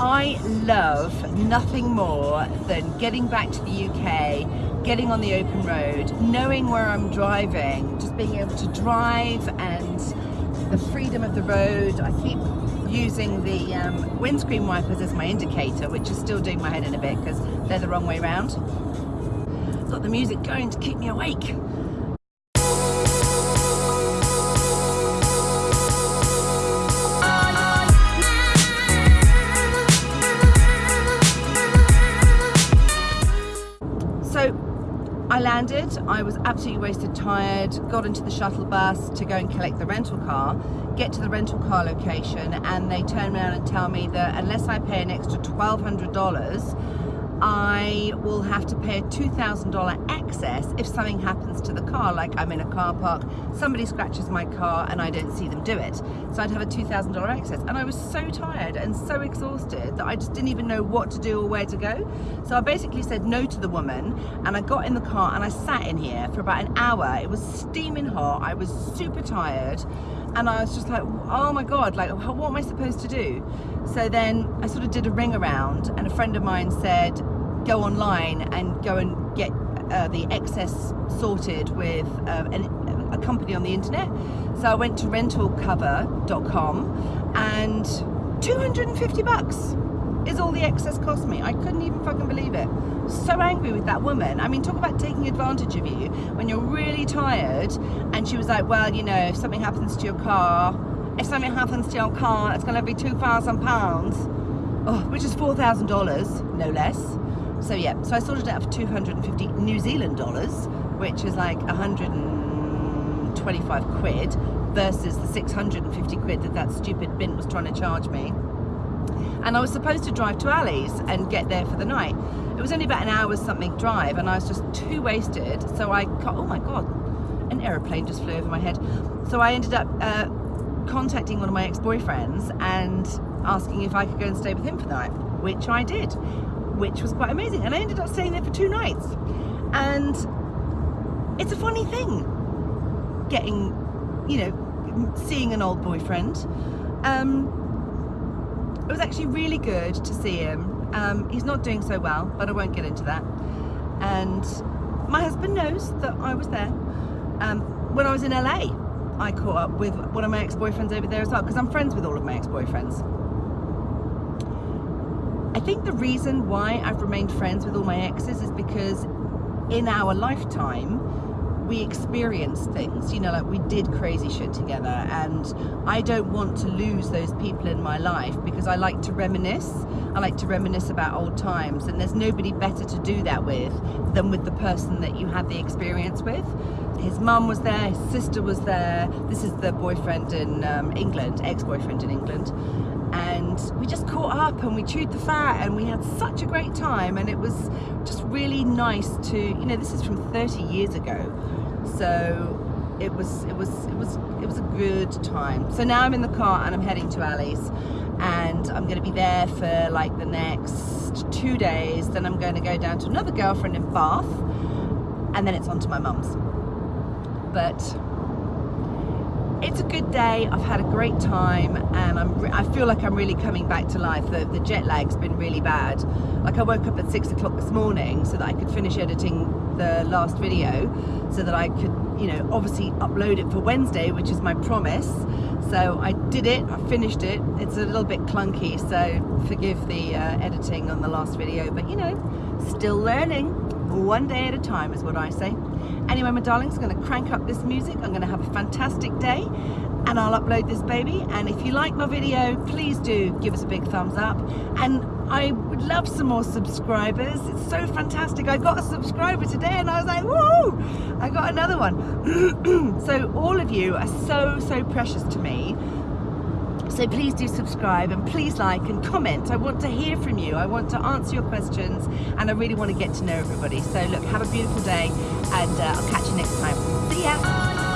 I love nothing more than getting back to the UK, getting on the open road, knowing where I'm driving, just being able to drive and the freedom of the road. I keep using the um, windscreen wipers as my indicator, which is still doing my head in a bit because they're the wrong way around. Got the music going to keep me awake. Landed, I was absolutely wasted tired, got into the shuttle bus to go and collect the rental car, get to the rental car location and they turn around and tell me that unless I pay an extra $1,200 I will have to pay a $2,000 excess if something happens to the car, like I'm in a car park, somebody scratches my car and I don't see them do it. So I'd have a $2,000 excess. And I was so tired and so exhausted that I just didn't even know what to do or where to go. So I basically said no to the woman and I got in the car and I sat in here for about an hour. It was steaming hot, I was super tired and I was just like, oh my God, like what am I supposed to do? So then I sort of did a ring around and a friend of mine said, go online and go and get uh, the excess sorted with uh, an, a company on the internet. So I went to rentalcover.com and 250 bucks is all the excess cost me. I couldn't even fucking believe it. So angry with that woman. I mean, talk about taking advantage of you when you're really tired. And she was like, well, you know, if something happens to your car, if something happens to your car, it's going to be £2,000, oh, which is $4,000, no less. So yeah, so I sorted it out for 250 New Zealand dollars, which is like 125 quid versus the 650 quid that that stupid bin was trying to charge me and I was supposed to drive to Ali's and get there for the night. It was only about an hour's something drive and I was just too wasted so I, oh my god, an aeroplane just flew over my head. So I ended up uh, contacting one of my ex-boyfriends and asking if I could go and stay with him for the night, which I did, which was quite amazing. And I ended up staying there for two nights. And it's a funny thing, getting, you know, seeing an old boyfriend. Um, it was actually really good to see him. Um, he's not doing so well, but I won't get into that. And my husband knows that I was there. Um, when I was in LA, I caught up with one of my ex-boyfriends over there as well, because I'm friends with all of my ex-boyfriends. I think the reason why I've remained friends with all my exes is because in our lifetime, we experienced things, you know, like we did crazy shit together and I don't want to lose those people in my life because I like to reminisce. I like to reminisce about old times and there's nobody better to do that with than with the person that you had the experience with. His mum was there, his sister was there. This is the boyfriend in um, England, ex-boyfriend in England and we just caught up and we chewed the fat and we had such a great time. And it was just really nice to you know this is from 30 years ago. So it was it was it was it was a good time. So now I'm in the car and I'm heading to Ali's and I'm going to be there for like the next two days. Then I'm going to go down to another girlfriend in Bath and then it's on to my mum's. But it's a good day. I've had a great time and I'm I feel like I'm really coming back to life. The, the jet lag's been really bad. Like I woke up at six o'clock this morning so that I could finish editing the last video so that I could you know obviously upload it for Wednesday which is my promise. So I did it. I finished it. It's a little bit clunky so forgive the uh, editing on the last video but you know still learning one day at a time is what I say Anyway, my darlings, I'm going to crank up this music. I'm going to have a fantastic day and I'll upload this baby. And if you like my video, please do give us a big thumbs up. And I would love some more subscribers. It's so fantastic. I got a subscriber today and I was like, whoa, I got another one. so all of you are so, so precious to me. So please do subscribe and please like and comment. I want to hear from you. I want to answer your questions and I really want to get to know everybody. So look, have a beautiful day and uh, I'll catch you next time. See ya.